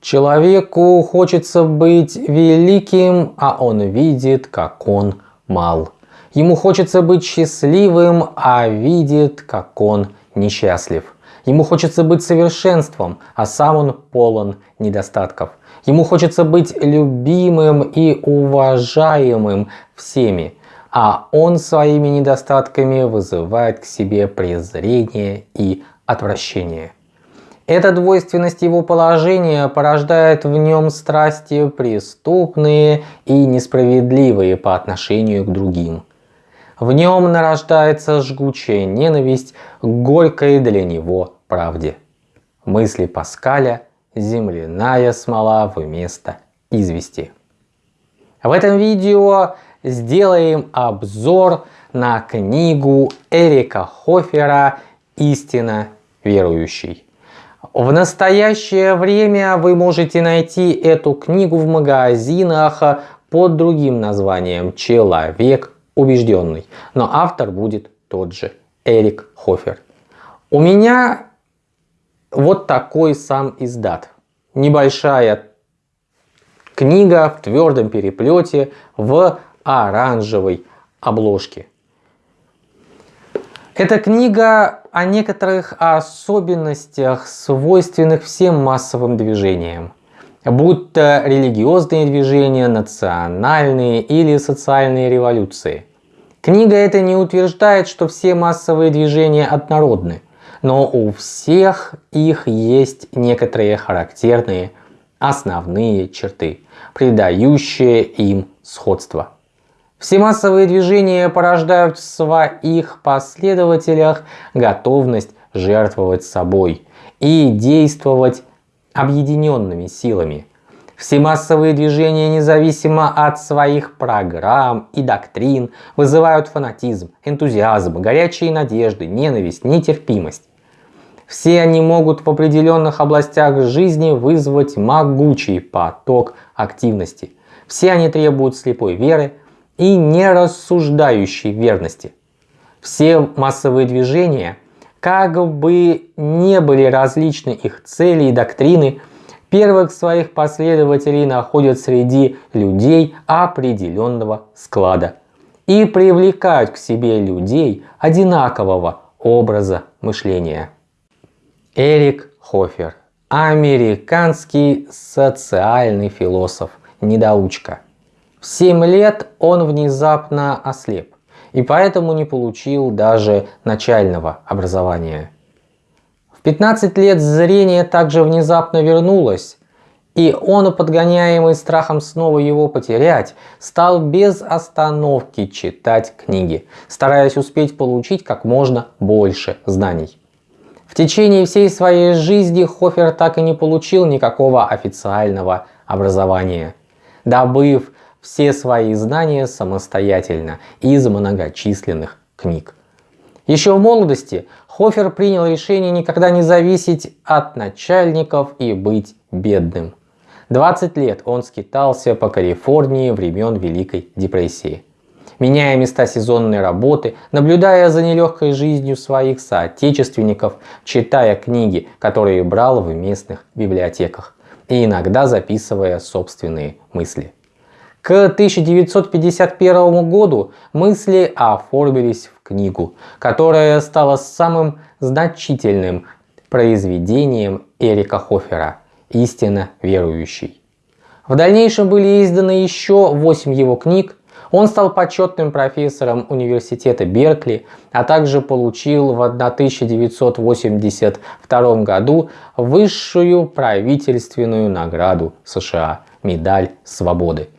Человеку хочется быть великим, а он видит, как он мал. Ему хочется быть счастливым, а видит, как он несчастлив. Ему хочется быть совершенством, а сам он полон недостатков. Ему хочется быть любимым и уважаемым всеми, а он своими недостатками вызывает к себе презрение и отвращение. Эта двойственность его положения порождает в нем страсти преступные и несправедливые по отношению к другим. В нем нарождается жгучая ненависть к горькой для него правде. Мысли Паскаля – земляная смола вместо извести. В этом видео сделаем обзор на книгу Эрика Хофера «Истина верующий». В настоящее время вы можете найти эту книгу в магазинах под другим названием «Человек убежденный». Но автор будет тот же, Эрик Хофер. У меня вот такой сам издат. Небольшая книга в твердом переплете в оранжевой обложке. Эта книга о некоторых особенностях, свойственных всем массовым движениям, будь то религиозные движения, национальные или социальные революции. Книга эта не утверждает, что все массовые движения однородны, но у всех их есть некоторые характерные основные черты, придающие им сходство. Все массовые движения порождают в своих последователях готовность жертвовать собой и действовать объединенными силами. Все массовые движения, независимо от своих программ и доктрин, вызывают фанатизм, энтузиазм, горячие надежды, ненависть, нетерпимость. Все они могут в определенных областях жизни вызвать могучий поток активности. Все они требуют слепой веры, и нерассуждающей верности. Все массовые движения, как бы не были различны их цели и доктрины, первых своих последователей находят среди людей определенного склада и привлекают к себе людей одинакового образа мышления. Эрик Хофер, американский социальный философ, недоучка – в 7 лет он внезапно ослеп и поэтому не получил даже начального образования. В 15 лет зрение также внезапно вернулось, и он, подгоняемый страхом снова его потерять, стал без остановки читать книги, стараясь успеть получить как можно больше знаний. В течение всей своей жизни Хофер так и не получил никакого официального образования. Добыв все свои знания самостоятельно из многочисленных книг. Еще в молодости Хофер принял решение никогда не зависеть от начальников и быть бедным. 20 лет он скитался по Калифорнии времен Великой депрессии. Меняя места сезонной работы, наблюдая за нелегкой жизнью своих соотечественников, читая книги, которые брал в местных библиотеках и иногда записывая собственные мысли. К 1951 году мысли оформились в книгу, которая стала самым значительным произведением Эрика Хофера «Истинно верующий». В дальнейшем были изданы еще 8 его книг, он стал почетным профессором университета Беркли, а также получил в 1982 году высшую правительственную награду США – медаль свободы.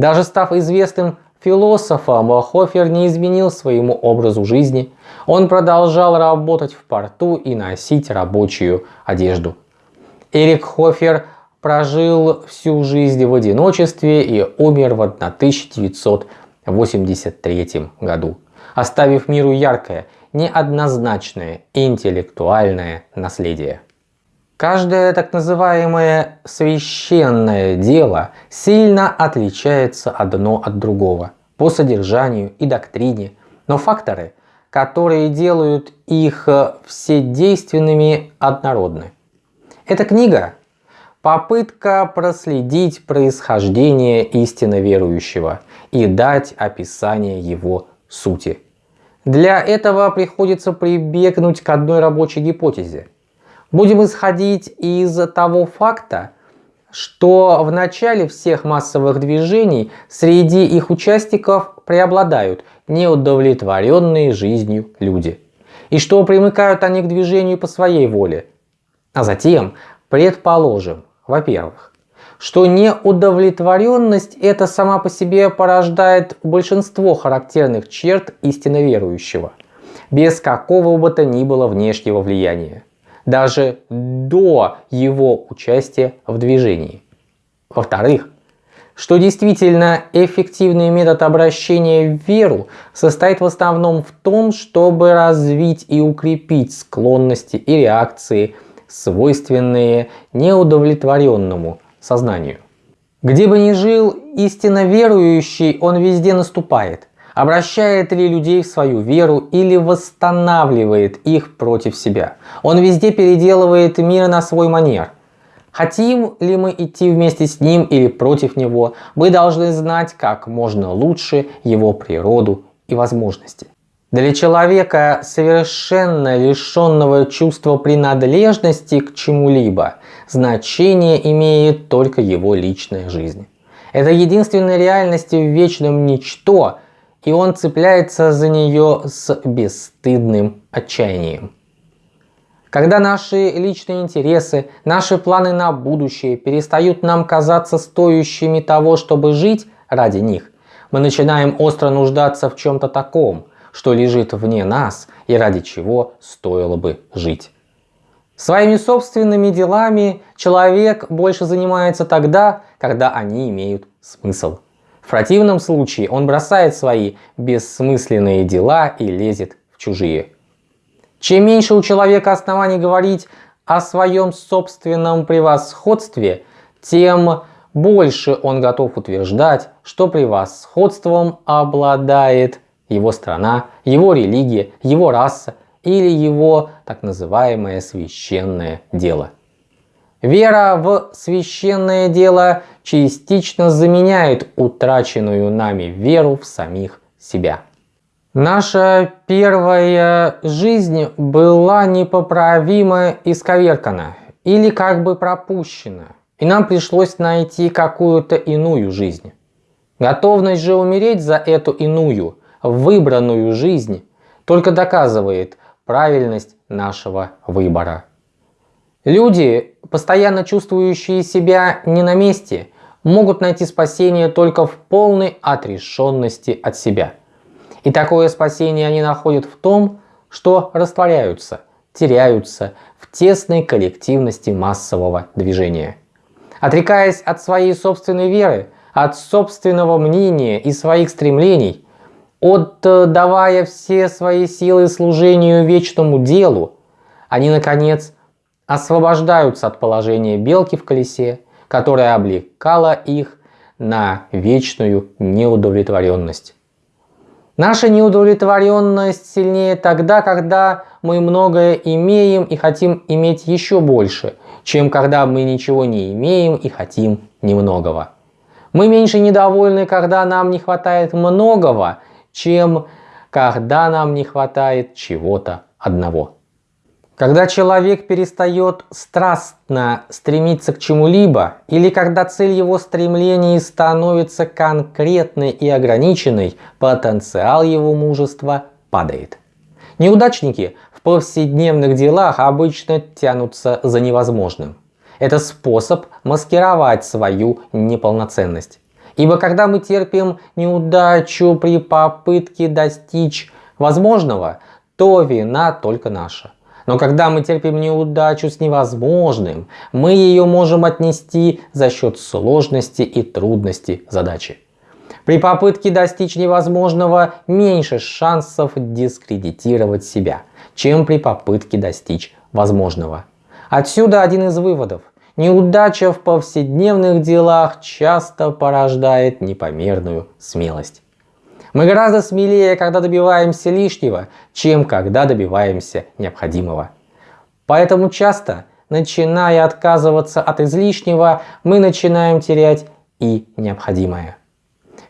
Даже став известным философом, Хофер не изменил своему образу жизни. Он продолжал работать в порту и носить рабочую одежду. Эрик Хофер прожил всю жизнь в одиночестве и умер в 1983 году, оставив миру яркое, неоднозначное интеллектуальное наследие. Каждое так называемое священное дело сильно отличается одно от другого по содержанию и доктрине, но факторы, которые делают их вседейственными, однородны. Эта книга попытка проследить происхождение истинно верующего и дать описание его сути. Для этого приходится прибегнуть к одной рабочей гипотезе. Будем исходить из того факта, что в начале всех массовых движений среди их участников преобладают неудовлетворенные жизнью люди. И что примыкают они к движению по своей воле. А затем предположим, во-первых, что неудовлетворенность это сама по себе порождает большинство характерных черт истинно верующего, без какого бы то ни было внешнего влияния, даже до его участия в движении. Во-вторых, что действительно эффективный метод обращения в веру состоит в основном в том, чтобы развить и укрепить склонности и реакции, свойственные неудовлетворенному сознанию. Где бы ни жил истинно верующий, он везде наступает. Обращает ли людей в свою веру или восстанавливает их против себя. Он везде переделывает мир на свой манер. Хотим ли мы идти вместе с ним или против него, мы должны знать как можно лучше его природу и возможности. Для человека, совершенно лишенного чувства принадлежности к чему-либо, значение имеет только его личная жизнь. Это единственная реальность в вечном ничто, и он цепляется за нее с бесстыдным отчаянием. Когда наши личные интересы, наши планы на будущее перестают нам казаться стоящими того, чтобы жить ради них, мы начинаем остро нуждаться в чем-то таком – что лежит вне нас и ради чего стоило бы жить. Своими собственными делами человек больше занимается тогда, когда они имеют смысл. В противном случае он бросает свои бессмысленные дела и лезет в чужие. Чем меньше у человека оснований говорить о своем собственном превосходстве, тем больше он готов утверждать, что превосходством обладает его страна, его религия, его раса или его так называемое священное дело. Вера в священное дело частично заменяет утраченную нами веру в самих себя. Наша первая жизнь была непоправимо исковеркана или как бы пропущена, и нам пришлось найти какую-то иную жизнь. Готовность же умереть за эту иную выбранную жизнь только доказывает правильность нашего выбора. Люди, постоянно чувствующие себя не на месте, могут найти спасение только в полной отрешенности от себя. И такое спасение они находят в том, что растворяются, теряются в тесной коллективности массового движения. Отрекаясь от своей собственной веры, от собственного мнения и своих стремлений – отдавая все свои силы служению вечному делу, они, наконец, освобождаются от положения белки в колесе, которое облекало их на вечную неудовлетворенность. Наша неудовлетворенность сильнее тогда, когда мы многое имеем и хотим иметь еще больше, чем когда мы ничего не имеем и хотим немногого. Мы меньше недовольны, когда нам не хватает многого, чем когда нам не хватает чего-то одного. Когда человек перестает страстно стремиться к чему-либо, или когда цель его стремлений становится конкретной и ограниченной, потенциал его мужества падает. Неудачники в повседневных делах обычно тянутся за невозможным. Это способ маскировать свою неполноценность. Ибо когда мы терпим неудачу при попытке достичь возможного, то вина только наша. Но когда мы терпим неудачу с невозможным, мы ее можем отнести за счет сложности и трудности задачи. При попытке достичь невозможного меньше шансов дискредитировать себя, чем при попытке достичь возможного. Отсюда один из выводов. Неудача в повседневных делах часто порождает непомерную смелость. Мы гораздо смелее, когда добиваемся лишнего, чем когда добиваемся необходимого. Поэтому часто начиная отказываться от излишнего, мы начинаем терять и необходимое.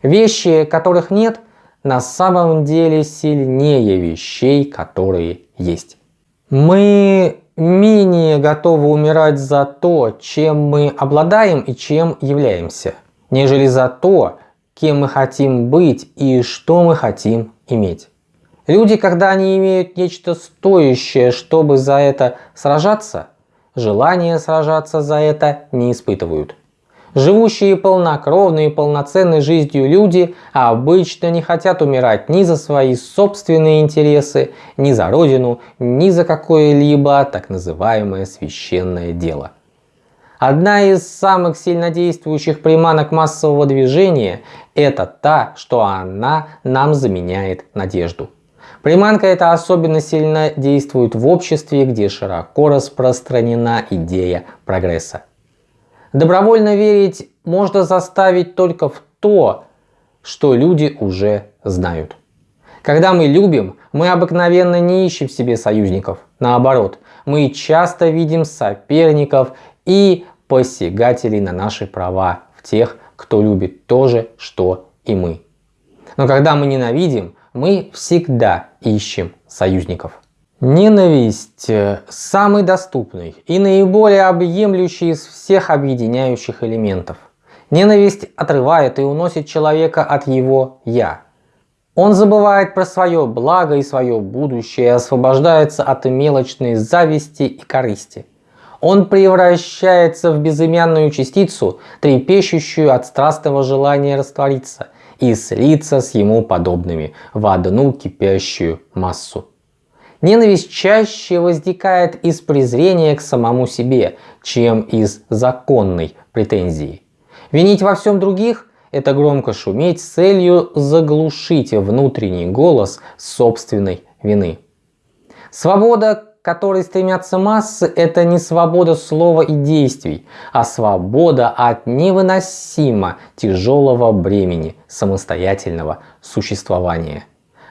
Вещи, которых нет, на самом деле сильнее вещей, которые есть. Мы менее готовы умирать за то, чем мы обладаем и чем являемся, нежели за то, кем мы хотим быть и что мы хотим иметь. Люди, когда они имеют нечто стоящее, чтобы за это сражаться, желания сражаться за это не испытывают. Живущие полнокровной и полноценной жизнью люди обычно не хотят умирать ни за свои собственные интересы, ни за родину, ни за какое-либо так называемое священное дело. Одна из самых сильнодействующих приманок массового движения – это та, что она нам заменяет надежду. Приманка эта особенно сильно действует в обществе, где широко распространена идея прогресса. Добровольно верить можно заставить только в то, что люди уже знают. Когда мы любим, мы обыкновенно не ищем себе союзников. Наоборот, мы часто видим соперников и посягателей на наши права в тех, кто любит то же, что и мы. Но когда мы ненавидим, мы всегда ищем союзников. Ненависть – самый доступный и наиболее объемлющий из всех объединяющих элементов. Ненависть отрывает и уносит человека от его «я». Он забывает про свое благо и свое будущее освобождается от мелочной зависти и корысти. Он превращается в безымянную частицу, трепещущую от страстного желания раствориться и слиться с ему подобными в одну кипящую массу. Ненависть чаще возникает из презрения к самому себе, чем из законной претензии. Винить во всем других – это громко шуметь с целью заглушить внутренний голос собственной вины. Свобода, которой стремятся массы, это не свобода слова и действий, а свобода от невыносимо тяжелого бремени самостоятельного существования.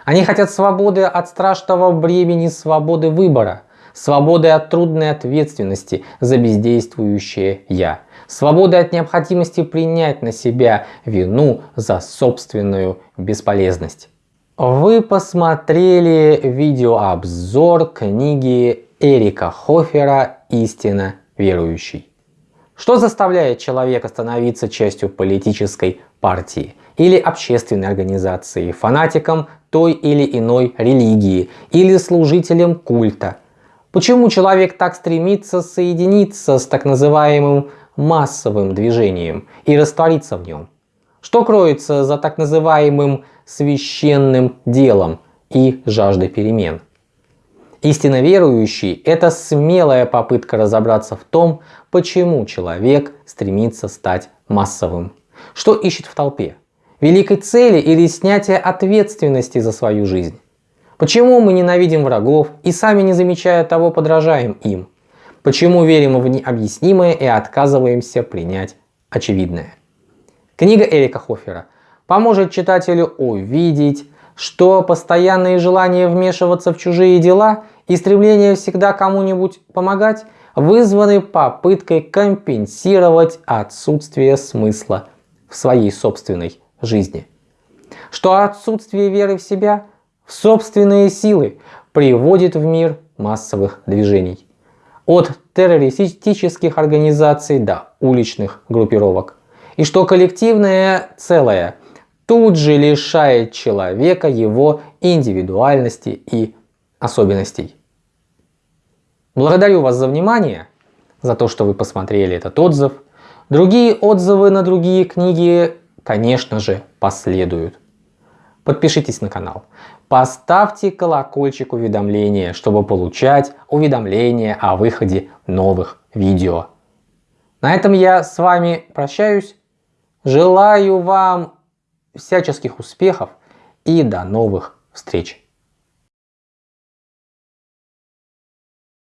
Они хотят свободы от страшного бремени свободы выбора, свободы от трудной ответственности за бездействующее «я», свободы от необходимости принять на себя вину за собственную бесполезность. Вы посмотрели видеообзор книги Эрика Хофера «Истина верующий». Что заставляет человека становиться частью политической партии или общественной организации, фанатиком той или иной религии или служителем культа. Почему человек так стремится соединиться с так называемым массовым движением и раствориться в нем? Что кроется за так называемым священным делом и жаждой перемен? Истинно верующий – это смелая попытка разобраться в том, почему человек стремится стать массовым. Что ищет в толпе? великой цели или снятия ответственности за свою жизнь? Почему мы ненавидим врагов и сами не замечая того подражаем им? Почему верим в необъяснимое и отказываемся принять очевидное? Книга Эрика Хофера поможет читателю увидеть, что постоянные желания вмешиваться в чужие дела и стремление всегда кому-нибудь помогать вызваны попыткой компенсировать отсутствие смысла в своей собственной жизни. Что отсутствие веры в себя, в собственные силы приводит в мир массовых движений. От террористических организаций до уличных группировок. И что коллективное целое тут же лишает человека его индивидуальности и особенностей. Благодарю вас за внимание, за то, что вы посмотрели этот отзыв. Другие отзывы на другие книги конечно же, последуют. Подпишитесь на канал, поставьте колокольчик уведомления, чтобы получать уведомления о выходе новых видео. На этом я с вами прощаюсь. Желаю вам всяческих успехов и до новых встреч.